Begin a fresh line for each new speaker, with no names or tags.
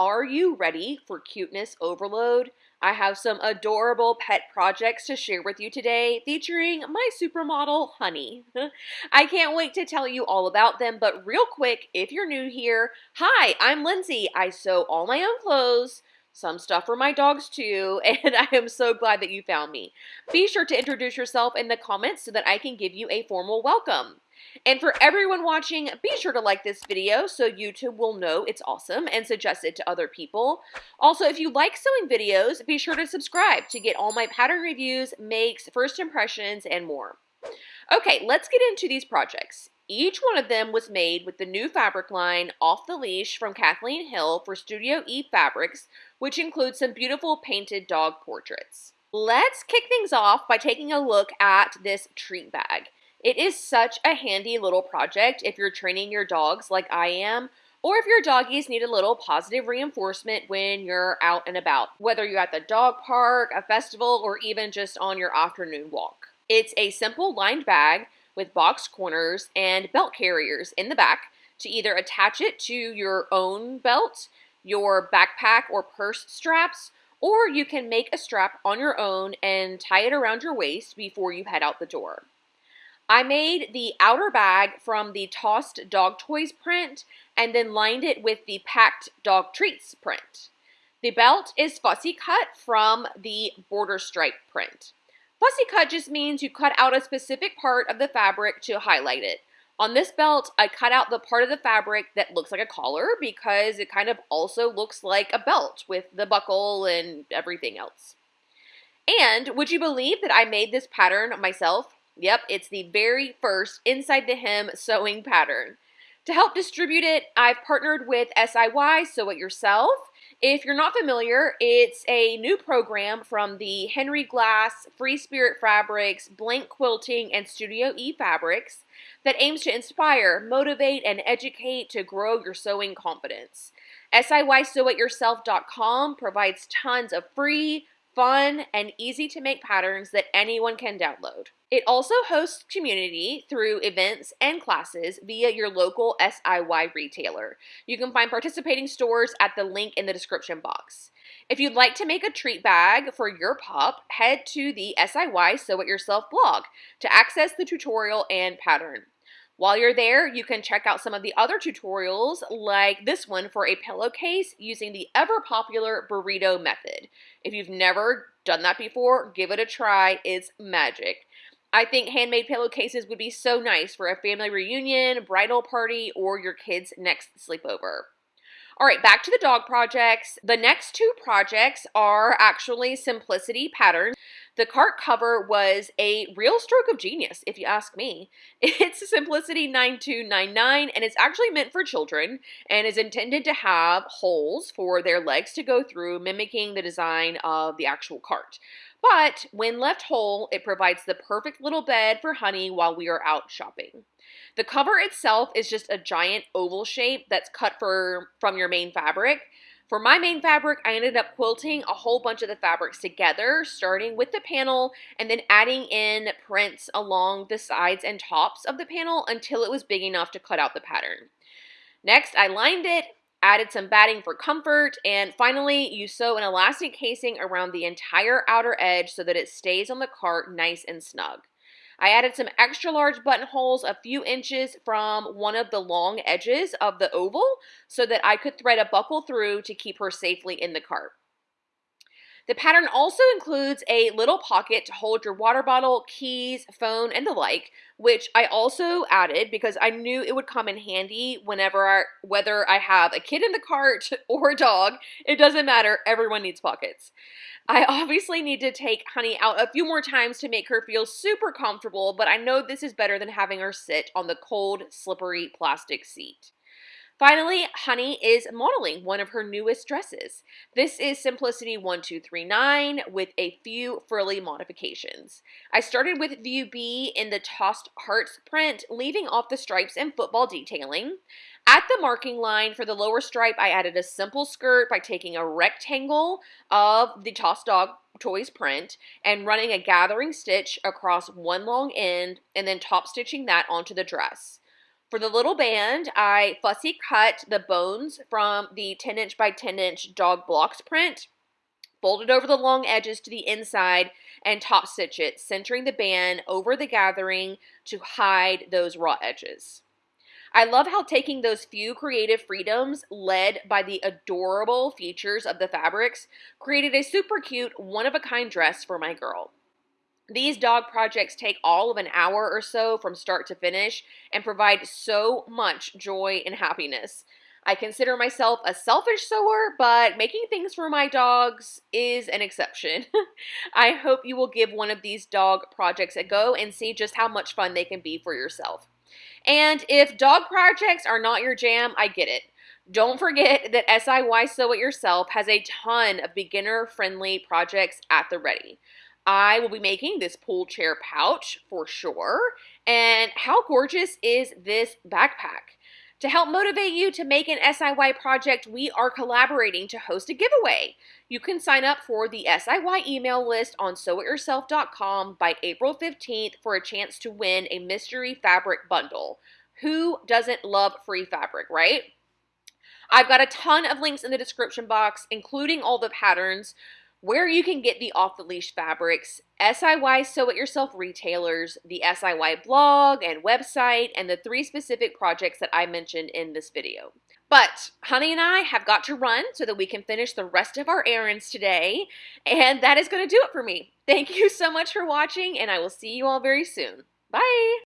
Are you ready for cuteness overload? I have some adorable pet projects to share with you today featuring my supermodel, Honey. I can't wait to tell you all about them, but real quick, if you're new here, hi, I'm Lindsay. I sew all my own clothes, some stuff for my dogs too, and I am so glad that you found me. Be sure to introduce yourself in the comments so that I can give you a formal welcome. And for everyone watching, be sure to like this video so YouTube will know it's awesome and suggest it to other people. Also, if you like sewing videos, be sure to subscribe to get all my pattern reviews, makes, first impressions, and more. Okay, let's get into these projects. Each one of them was made with the new fabric line Off the Leash from Kathleen Hill for Studio E Fabrics, which includes some beautiful painted dog portraits. Let's kick things off by taking a look at this treat bag. It is such a handy little project if you're training your dogs like I am, or if your doggies need a little positive reinforcement when you're out and about, whether you're at the dog park, a festival, or even just on your afternoon walk. It's a simple lined bag with box corners and belt carriers in the back to either attach it to your own belt, your backpack or purse straps, or you can make a strap on your own and tie it around your waist before you head out the door. I made the outer bag from the Tossed Dog Toys print and then lined it with the Packed Dog Treats print. The belt is fussy cut from the Border Stripe print. Fussy cut just means you cut out a specific part of the fabric to highlight it. On this belt, I cut out the part of the fabric that looks like a collar because it kind of also looks like a belt with the buckle and everything else. And would you believe that I made this pattern myself? Yep, it's the very first Inside the Hem sewing pattern. To help distribute it, I've partnered with SIY Sew It Yourself. If you're not familiar, it's a new program from the Henry Glass, Free Spirit Fabrics, Blank Quilting, and Studio E Fabrics that aims to inspire, motivate, and educate to grow your sewing confidence. SIYSewItYourself.com provides tons of free, fun, and easy to make patterns that anyone can download. It also hosts community through events and classes via your local SIY retailer. You can find participating stores at the link in the description box. If you'd like to make a treat bag for your pup, head to the SIY Sew It Yourself blog to access the tutorial and pattern. While you're there, you can check out some of the other tutorials like this one for a pillowcase using the ever popular burrito method. If you've never done that before, give it a try. It's magic. I think handmade pillowcases would be so nice for a family reunion, bridal party, or your kid's next sleepover. All right, back to the dog projects. The next two projects are actually simplicity patterns. The cart cover was a real stroke of genius, if you ask me. It's Simplicity 9299, and it's actually meant for children and is intended to have holes for their legs to go through, mimicking the design of the actual cart. But when left whole, it provides the perfect little bed for Honey while we are out shopping. The cover itself is just a giant oval shape that's cut for from your main fabric. For my main fabric, I ended up quilting a whole bunch of the fabrics together, starting with the panel and then adding in prints along the sides and tops of the panel until it was big enough to cut out the pattern. Next, I lined it, added some batting for comfort, and finally you sew an elastic casing around the entire outer edge so that it stays on the cart nice and snug. I added some extra large buttonholes a few inches from one of the long edges of the oval so that I could thread a buckle through to keep her safely in the cart. The pattern also includes a little pocket to hold your water bottle, keys, phone, and the like, which I also added because I knew it would come in handy whenever, I, whether I have a kid in the cart or a dog, it doesn't matter, everyone needs pockets. I obviously need to take Honey out a few more times to make her feel super comfortable, but I know this is better than having her sit on the cold, slippery plastic seat. Finally, Honey is modeling one of her newest dresses. This is Simplicity 1239 with a few frilly modifications. I started with View B in the Tossed Hearts print, leaving off the stripes and football detailing. At the marking line for the lower stripe, I added a simple skirt by taking a rectangle of the Tossed Dog Toys print and running a gathering stitch across one long end and then top stitching that onto the dress. For the little band, I fussy cut the bones from the 10 inch by 10 inch dog blocks print, folded over the long edges to the inside, and top stitch it, centering the band over the gathering to hide those raw edges. I love how taking those few creative freedoms, led by the adorable features of the fabrics, created a super cute, one of a kind dress for my girl. These dog projects take all of an hour or so from start to finish and provide so much joy and happiness. I consider myself a selfish sewer, but making things for my dogs is an exception. I hope you will give one of these dog projects a go and see just how much fun they can be for yourself. And if dog projects are not your jam, I get it. Don't forget that SIY Sew It Yourself has a ton of beginner friendly projects at the ready. I will be making this pool chair pouch for sure. And how gorgeous is this backpack? To help motivate you to make an SIY project, we are collaborating to host a giveaway. You can sign up for the SIY email list on sewityourself.com by April 15th for a chance to win a mystery fabric bundle. Who doesn't love free fabric, right? I've got a ton of links in the description box, including all the patterns where you can get the off the leash fabrics, SIY Sew It Yourself retailers, the SIY blog and website, and the three specific projects that I mentioned in this video. But Honey and I have got to run so that we can finish the rest of our errands today, and that is going to do it for me. Thank you so much for watching, and I will see you all very soon. Bye!